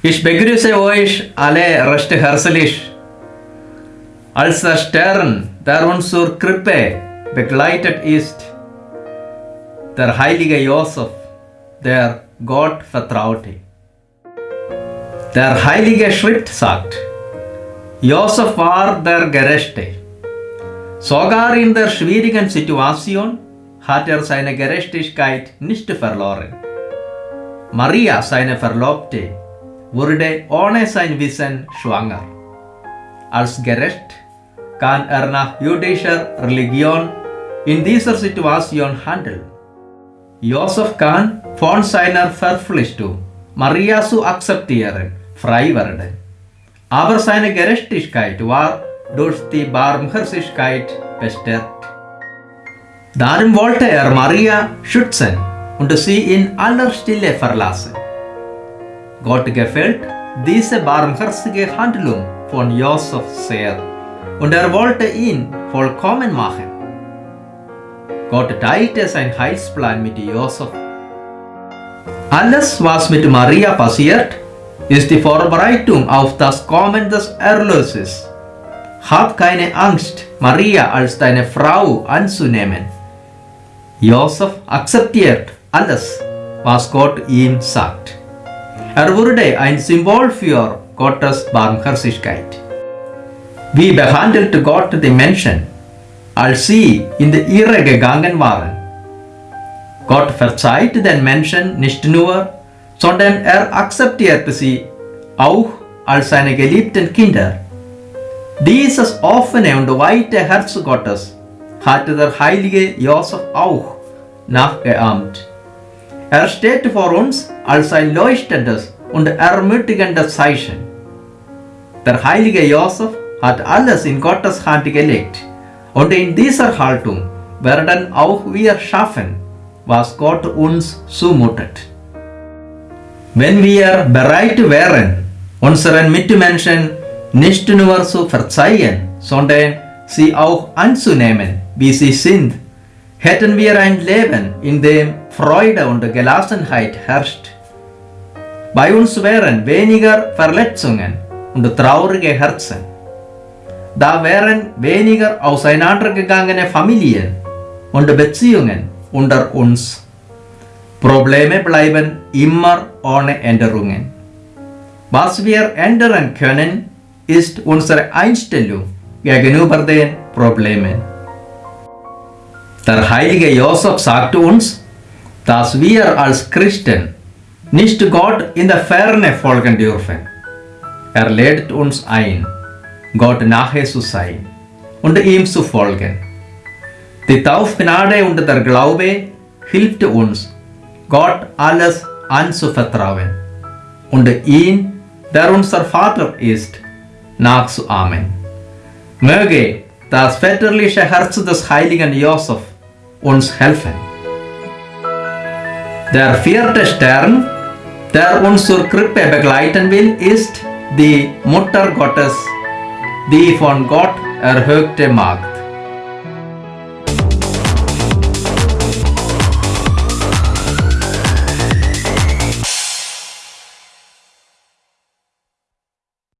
Ich begrüße euch alle recht herzlich. Als der Stern, der uns zur Krippe begleitet ist, der heilige Josef, der Gott vertraute. Der heilige Schrift sagt, Josef war der Gerechte. Sogar in der schwierigen Situation hat er seine Gerechtigkeit nicht verloren. Maria, seine Verlobte, wurde ohne sein Wissen schwanger. Als gerecht kann er nach jüdischer Religion in dieser Situation handeln. Josef kann von seiner Verpflichtung, Maria zu akzeptieren, frei werden. Aber seine Gerechtigkeit war durch die Barmherzigkeit bestärkt. Darum wollte er Maria schützen und sie in aller Stille verlassen. Gott gefällt diese barmherzige Handlung von Josef sehr und er wollte ihn vollkommen machen. Gott teilte seinen Heilsplan mit Josef. Alles, was mit Maria passiert, ist die Vorbereitung auf das Kommen des Erlöses. Hab keine Angst, Maria als deine Frau anzunehmen. Josef akzeptiert alles, was Gott ihm sagt. Er wurde ein Symbol für Gottes Barmherzigkeit. Wie behandelte Gott die Menschen, als sie in die Irre gegangen waren? Gott verzeiht den Menschen nicht nur, sondern er akzeptierte sie auch als seine geliebten Kinder. Dieses offene und weite Herz Gottes hatte der heilige Josef auch nachgeahmt. Er steht vor uns als ein leuchtendes und ermutigendes Zeichen. Der heilige Josef hat alles in Gottes Hand gelegt und in dieser Haltung werden auch wir schaffen, was Gott uns zumutet. Wenn wir bereit wären, unseren Mitmenschen nicht nur zu verzeihen, sondern sie auch anzunehmen, wie sie sind, hätten wir ein Leben, in dem Freude und Gelassenheit herrscht. Bei uns wären weniger Verletzungen und traurige Herzen. Da wären weniger auseinandergegangene Familien und Beziehungen unter uns. Probleme bleiben immer ohne Änderungen. Was wir ändern können, ist unsere Einstellung gegenüber den Problemen. Der heilige Josef sagte uns, dass wir als Christen nicht Gott in der Ferne folgen dürfen. Er lädt uns ein, Gott nahe zu sein und ihm zu folgen. Die Taufgnade und der Glaube hilft uns, Gott alles anzuvertrauen und ihn, der unser Vater ist, nachzuahmen. Möge das väterliche Herz des heiligen Josef uns helfen. Der vierte Stern, der uns zur Krippe begleiten will, ist die Mutter Gottes, die von Gott erhöhte Magd.